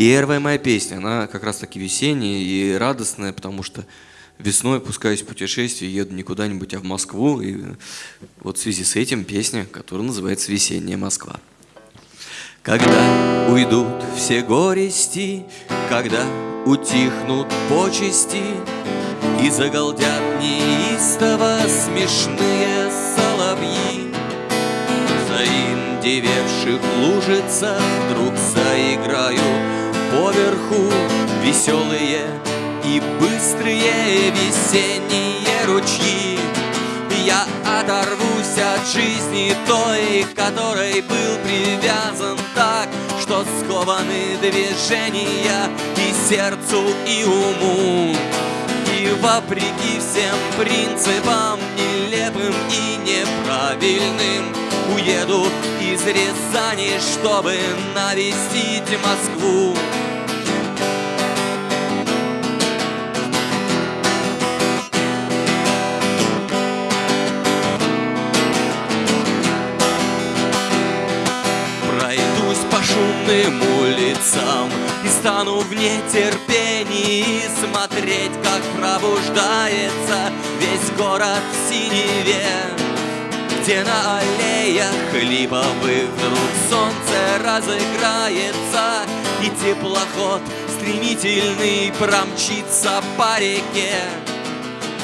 Первая моя песня, она как раз таки весенняя и радостная, потому что весной пускаюсь в путешествие, еду не куда-нибудь, а в Москву. И вот в связи с этим песня, которая называется «Весенняя Москва». Когда уйдут все горести, когда утихнут почести, И загалдят неистово смешные соловьи, Заиндевевших лужица вдруг заиграют поверху Веселые и быстрые весенние ручьи. Я оторвусь от жизни той, которой был привязан так Что скованы движения и сердцу, и уму. И вопреки всем принципам нелепым и неправильным Уеду из Рязани, чтобы навестить Москву. Шумным улицам И стану в нетерпении смотреть, как пробуждается Весь город в синеве Где на аллеях липовых вдруг солнце разыграется И теплоход стремительный промчится по реке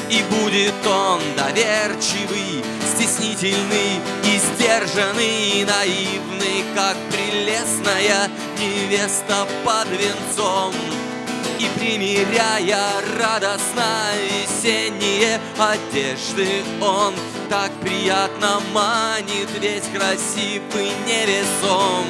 И будет он доверчивый стеснительный и сдержанный, и наивный, как прелестная невеста под венцом. И примеряя радостно весенние одежды, он так приятно манит, весь красив и невесом.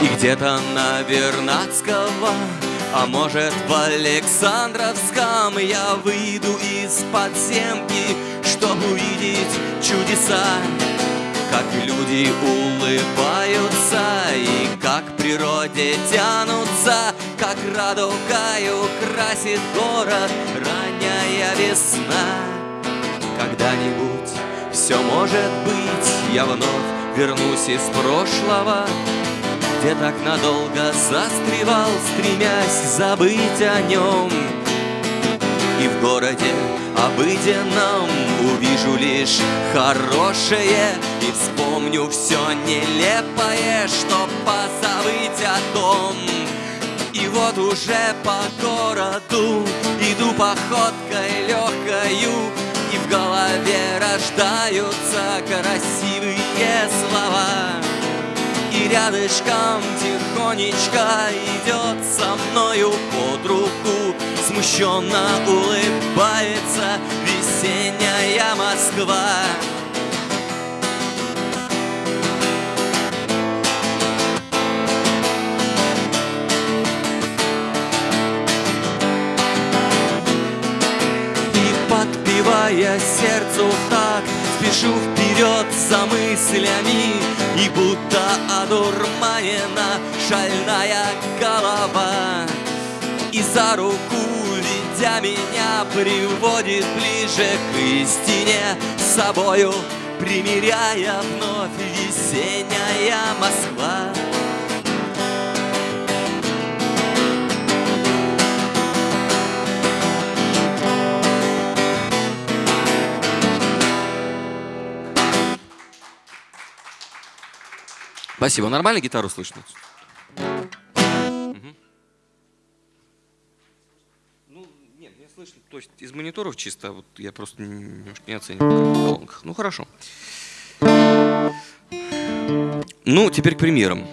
И где-то на Вернадского, а может в Александровском Я выйду из подземки, чтобы увидеть чудеса? Как люди улыбаются и как природе тянутся Как радугою красит город ранняя весна. Когда-нибудь все может быть, я вновь вернусь из прошлого где так надолго застревал, стремясь забыть о нем. И в городе обыденном увижу лишь хорошее И вспомню все нелепое, что позабыть о том. И вот уже по городу иду походкой легкою И в голове рождаются красивые слова рядышком тихонечко идет со мною под руку Смущенно улыбается весенняя Москва. Подпевая сердцу так Спешу вперед за мыслями И будто одурманена шальная голова. И за руку, ведя меня, приводит ближе к истине. Собою примиряя вновь весенняя Москва Спасибо. Нормально гитару слышно? Ну, слышно. То есть из мониторов чисто, вот я просто немножко не оцениваю. Ну, хорошо. Ну, теперь к примерам.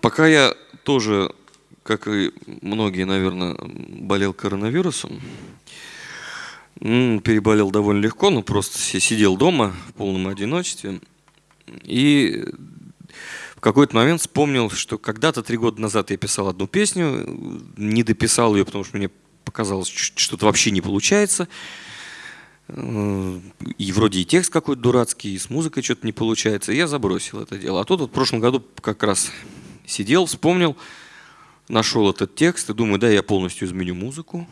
Пока я тоже, как и многие, наверное, болел коронавирусом, Переболел довольно легко, но просто сидел дома в полном одиночестве. И в какой-то момент вспомнил, что когда-то три года назад я писал одну песню, не дописал ее, потому что мне показалось, что что-то вообще не получается. И вроде и текст какой-то дурацкий, и с музыкой что-то не получается. И я забросил это дело. А тут вот в прошлом году как раз сидел, вспомнил, нашел этот текст и думаю, да, я полностью изменю музыку.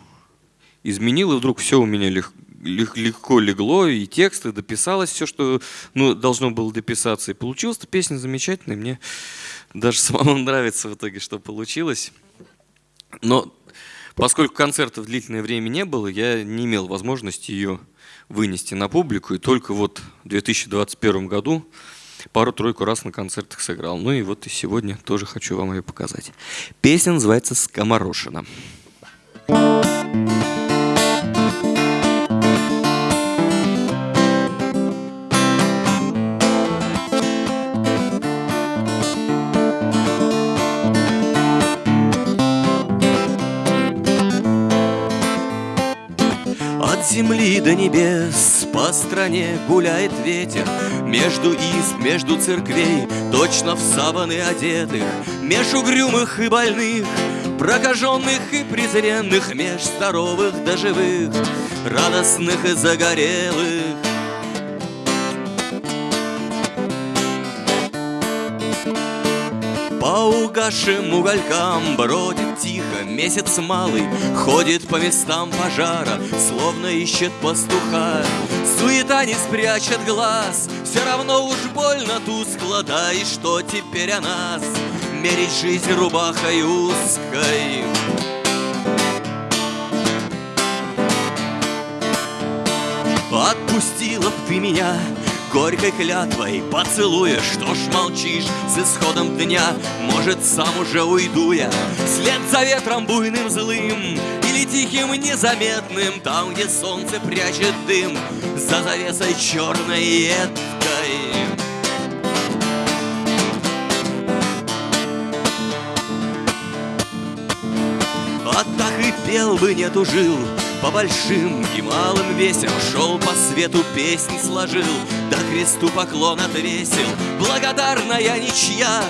Изменил, и вдруг все у меня лег, лег, легко легло, и тексты дописалось все, что ну, должно было дописаться. И получилась эта песня замечательная. Мне даже самому нравится в итоге, что получилось. Но поскольку концертов длительное время не было, я не имел возможности ее вынести на публику. И только вот в 2021 году пару-тройку раз на концертах сыграл. Ну и вот и сегодня тоже хочу вам ее показать. Песня называется «Скоморошина». Thank стране гуляет ветер. Между изб, между церквей Точно в саваны одетых Меж угрюмых и больных Прокаженных и презренных Меж здоровых до живых Радостных и загорелых По угасшим уголькам бродит тихо месяц малый Ходит по местам пожара, словно ищет пастуха. Суета не спрячет глаз, все равно уж больно тускло Да и что теперь о нас, мерить жизнь рубахой узкой. Отпустила б ты меня горькой клятвой поцелуя Что ж молчишь с исходом дня? Может, сам уже уйду я? Вслед за ветром буйным злым Или тихим незаметным Там, где солнце прячет дым За завесой черной едкой. А так и пел бы, не тужил по большим и малым весям Шел по свету песни сложил Да кресту поклон отвесил. Благодарная ничья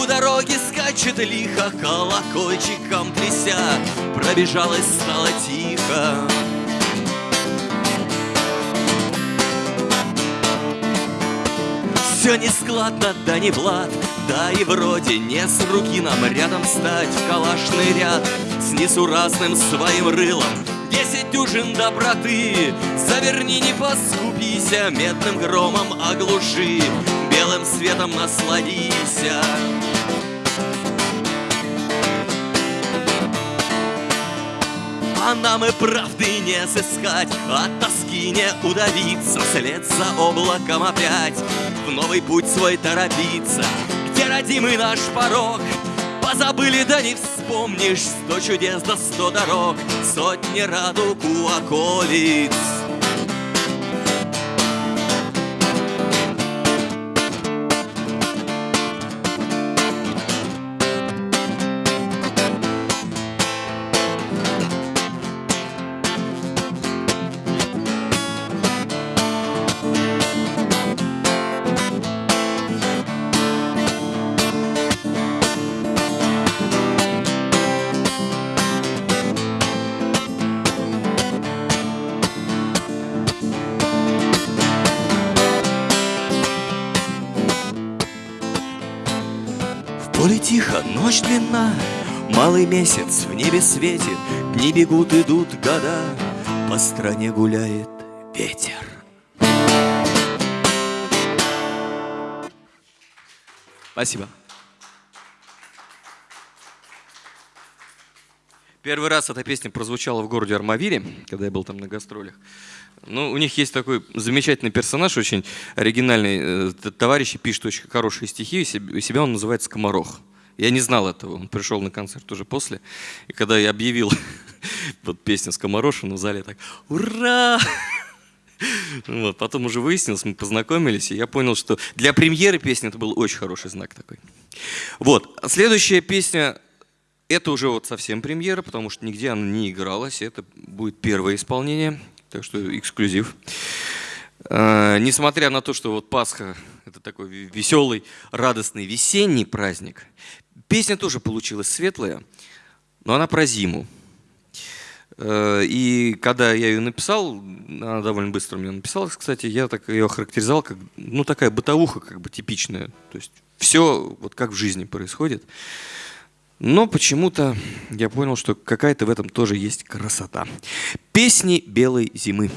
У дороги скачет лихо Колокольчиком тряся. Пробежалась, стало тихо. Все нескладно, да не Влад Да и вроде не с руки нам рядом стать В калашный ряд. С несуразным своим рылом Десять дюжин доброты. Заверни, не поскупися Медным громом оглуши. Белым светом насладися А нам и правды не сыскать. От тоски не удавиться. Вслед за облаком опять. В новый путь свой торопиться. Где родимый наш порог Позабыли, да не вспомнишь Сто чудес да сто дорог Сотни радуг у околиц месяц в небе светит, Дни бегут, идут года, По стране гуляет ветер. Спасибо. Первый раз эта песня прозвучала в городе Армавире, когда я был там на гастролях. Ну, у них есть такой замечательный персонаж, очень оригинальный. Э, товарищи пишут очень хорошие стихи, у себя он называется Скоморох. Я не знал этого, он пришел на концерт уже после. И когда я объявил вот песню Скоморошина в зале, так «Ура!» Вот, потом уже выяснилось, мы познакомились, и я понял, что для премьеры песни это был очень хороший знак такой. Вот, следующая песня это уже вот совсем премьера, потому что нигде она не игралась. Это будет первое исполнение, так что эксклюзив. А, несмотря на то, что вот Пасха – это такой веселый, радостный весенний праздник, песня тоже получилась светлая, но она про зиму. А, и когда я ее написал, она довольно быстро мне написалась, кстати, я так ее характеризовал как, ну, такая бытовуха как бы типичная. То есть все вот как в жизни происходит. Но почему-то я понял, что какая-то в этом тоже есть красота. Песни белой зимы.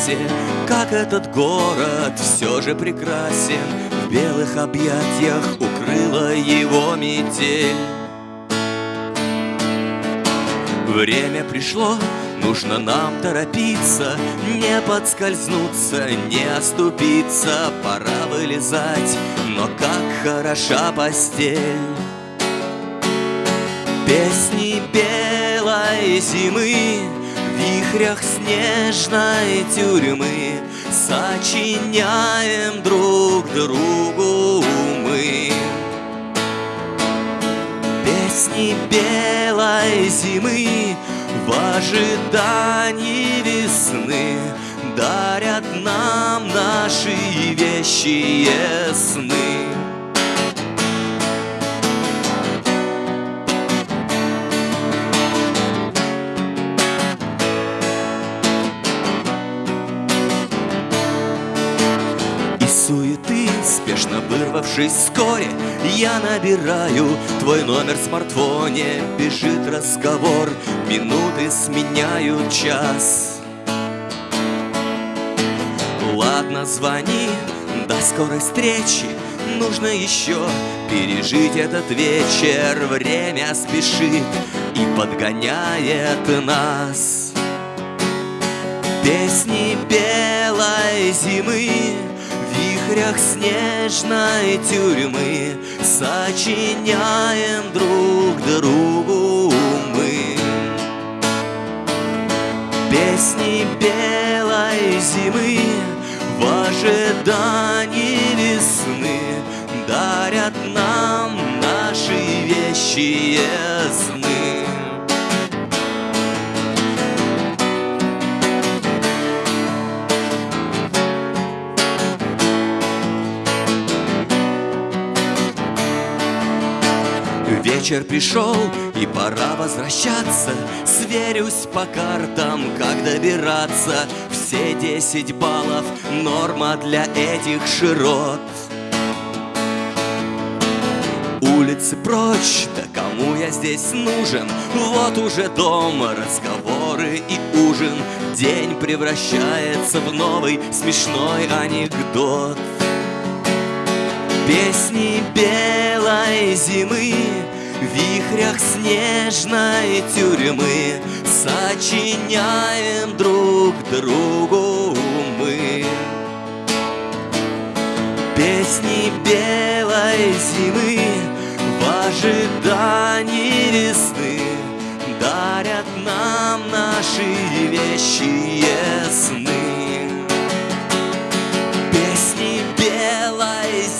Трассе, как этот город все же прекрасен. В белых объятиях укрыла его метель. Время пришло, нужно нам торопиться Не подскользнуться, не оступиться. Пора вылезать, но как хороша постель. Песни белой зимы вихрях снежной тюрьмы Сочиняем друг другу мы. Песни белой зимы В ожидании весны Дарят нам наши вещие сны Спешно вырвавшись вскоре, я набираю Твой номер в смартфоне, бежит разговор Минуты сменяют час. Ладно, звони, до скорой встречи. Нужно еще пережить этот вечер. Время спешит и подгоняет нас. Песни белой зимы вихрях снежной тюрьмы Сочиняем друг другу мы. Песни белой зимы В ожидании весны Дарят нам наши вещи сны Вечер пришел, и пора возвращаться. Сверюсь по картам, как добираться. Все десять баллов — норма для этих широт. Улицы прочь, да кому я здесь нужен? Вот уже дом, разговоры и ужин. День превращается в новый смешной анекдот. Песни белой зимы вихрях снежной тюрьмы Сочиняем друг другу мы. Песни белой зимы В ожидании весны Дарят нам наши вещи сны.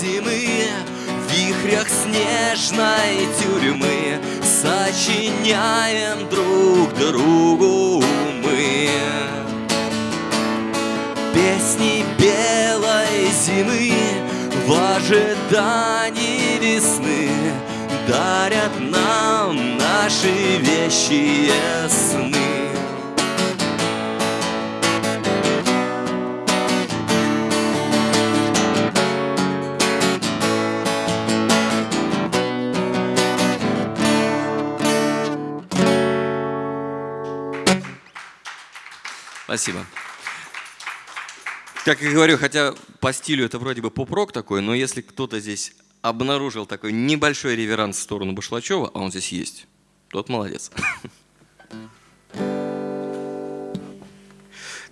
Зимы В вихрях снежной тюрьмы Сочиняем друг другу мы. Песни белой зимы В ожидании весны Дарят нам наши вещи сны Спасибо. Как я говорю, хотя по стилю это вроде бы поп-рок такой, но если кто-то здесь обнаружил такой небольшой реверанс в сторону Башлачева, а он здесь есть, тот молодец.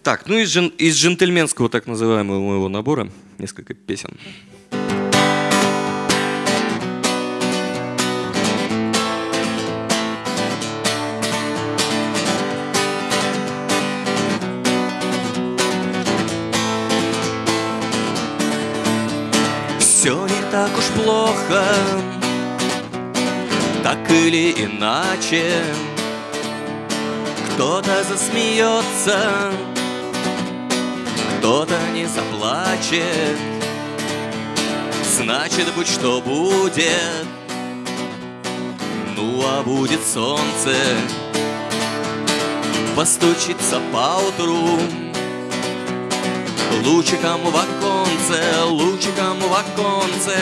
Так, ну из, джен, из джентльменского так называемого моего набора несколько песен. Так уж плохо. Так или иначе Кто-то засмеется Кто-то не заплачет. Значит, будь что будет. Ну а будет солнце Постучится поутру Лучиком в оконце, лучиком в оконце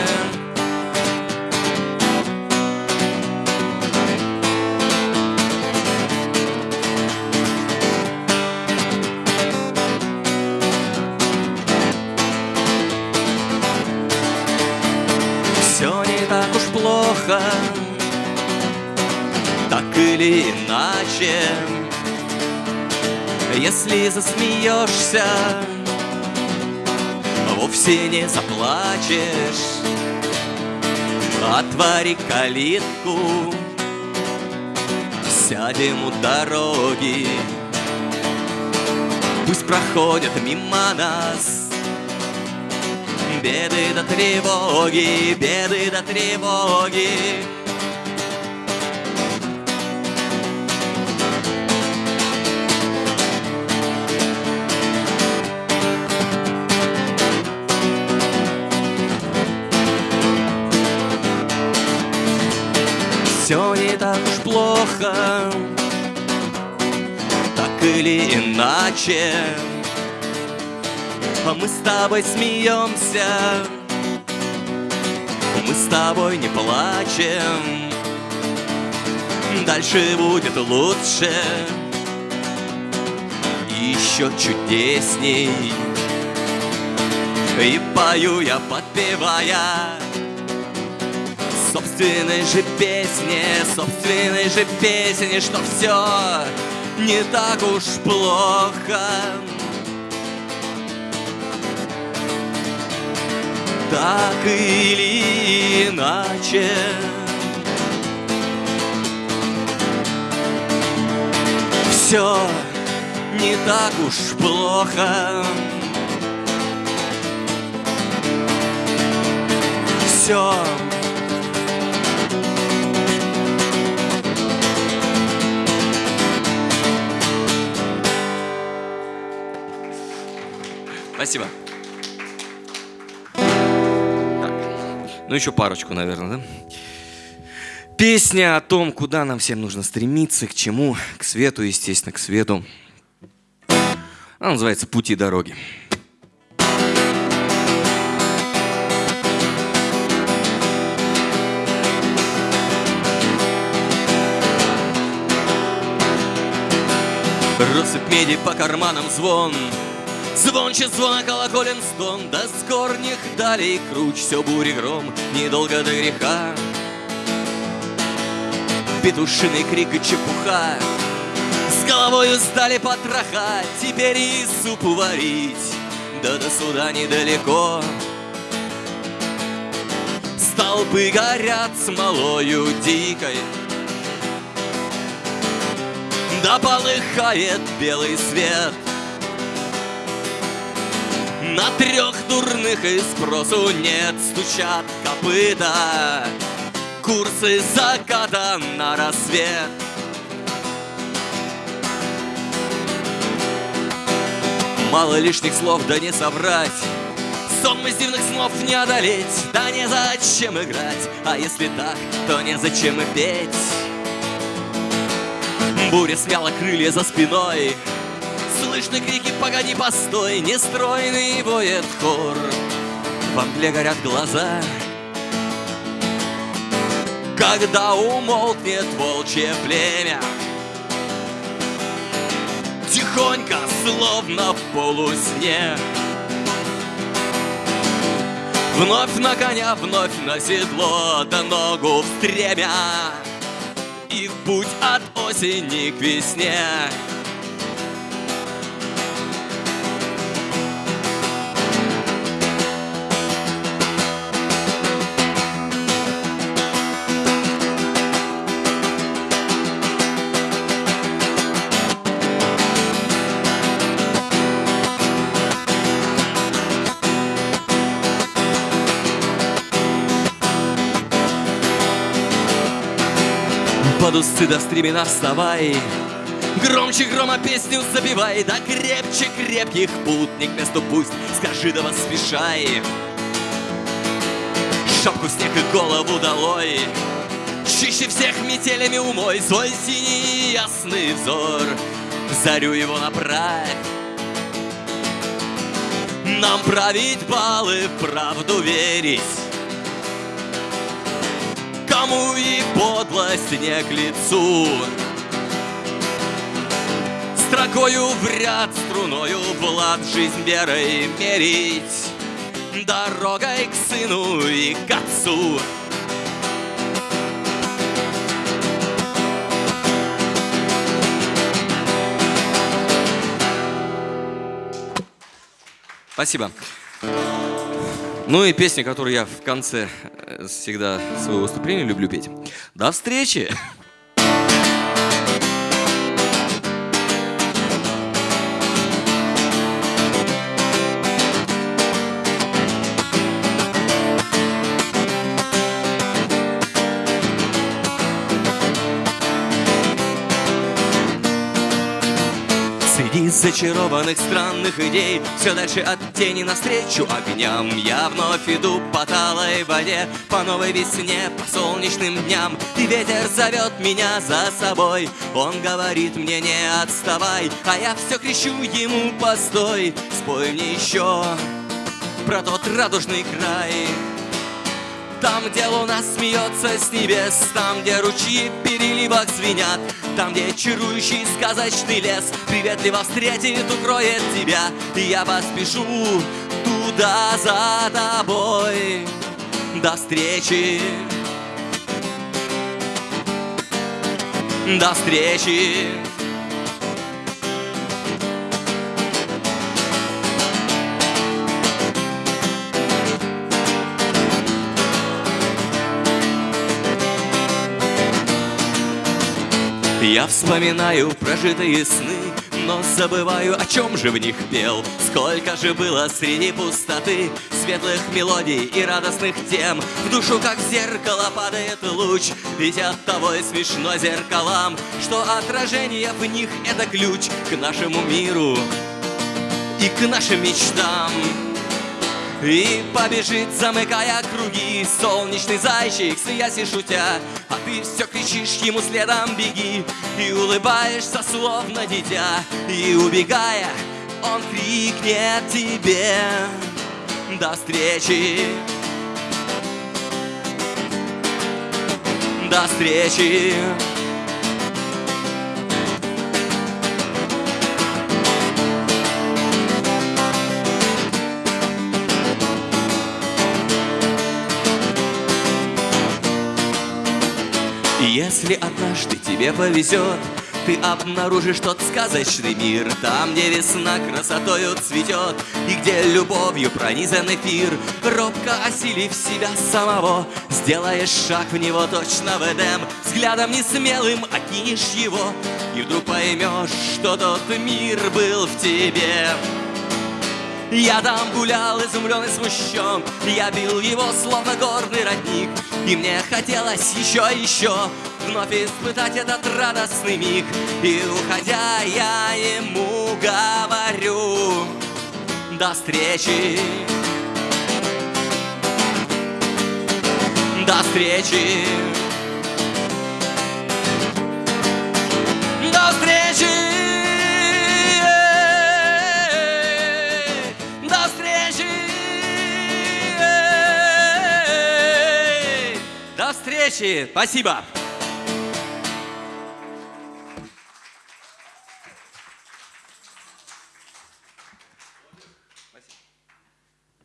Все не так уж плохо Так или иначе. Если засмеешься Вовсе не заплачешь. Отвори калитку Сядем у дороги. Пусть проходят мимо нас Беды до тревоги, беды до тревоги плохо. Так или иначе а мы с тобой смеемся Мы с тобой не плачем. Дальше будет лучше Еще чудесней. И пою я, подпевая Собственной же песне, собственной же песне Что все не так уж плохо так или иначе. Все не так уж плохо. Все Спасибо. Ну, еще парочку, наверное, да? Песня о том, куда нам всем нужно стремиться, к чему, к свету, естественно, к свету. Она называется «Пути дороги». Россыпь меди по карманам звон Звонче звона колоколен стон До скорних далей круч Все бури гром, недолго до греха. Петушиный крик и чепуха С головою стали потроха Теперь и суп варить Да до суда недалеко. Столбы горят смолою дикой Да полыхает белый свет на трех дурных и спросу нет Стучат копыта. Курсы заката на рассвет. Мало лишних слов, да не соврать. Сон из дивных снов не одолеть. Да не зачем играть. А если так, то не зачем и петь. Буря смяла крылья за спиной Слышны крики «Погоди, постой!» Нестройный воет хор Во мгле горят глаза. Когда умолкнет волчье племя Тихонько, словно в полусне Вновь на коня, вновь на седло Да ногу в стремя. И в путь от осени к весне Под усы до стремена вставай. Громче грома песню забивай Да крепче крепких путник месту пусть Скажи да поспешай. Шапку снег и голову долой. Чище всех метелями умой свой синий ясный взор. Зарю его направь Нам править балы, правду верить Кому и подлость не к лицу Строкою в ряд, струною в лад Жизнь верой мерить Дорогой к сыну и к отцу Спасибо. Ну и песня, которую я в конце всегда своего выступления люблю петь. До встречи! Зачарованных странных идей. Все дальше от тени навстречу огням. Я вновь иду по талой воде По новой весне, по солнечным дням. И ветер зовет меня за собой. Он говорит мне не отставай А я все кричу ему постой. Спой мне еще про тот радужный край там, где луна смеется с небес Там, где ручьи в переливах звенят Там, где чарующий сказочный лес Приветливо встретит, укроет тебя И я поспешу туда за тобой До встречи. До встречи Я вспоминаю прожитые сны, но забываю, о чем же в них пел. Сколько же было среди пустоты светлых мелодий и радостных тем. В душу, как зеркало, падает луч, ведь от того и смешно зеркалам, что отражение в них — это ключ к нашему миру и к нашим мечтам. И побежит, замыкая круги. Солнечный зайчик, смеясь и шутя А ты все кричишь ему следом беги. И улыбаешься, словно дитя И убегая, он крикнет тебе До встречи! До встречи Если однажды тебе повезет, ты обнаружишь тот сказочный мир Там, где весна красотою цветет И где любовью пронизан эфир. Робко осилив себя самого Сделаешь шаг в него точно в Эдем Взглядом несмелым окинешь его И вдруг поймешь, что тот мир был в тебе. Я там гулял, изумлен и смущен Я бил его, словно горный родник И мне хотелось еще, еще Вновь испытать этот радостный миг. И уходя, я ему говорю До встречи До встречи До встречи До встречи Спасибо